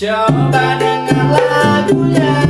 Coba dengar lagunya.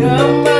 cama.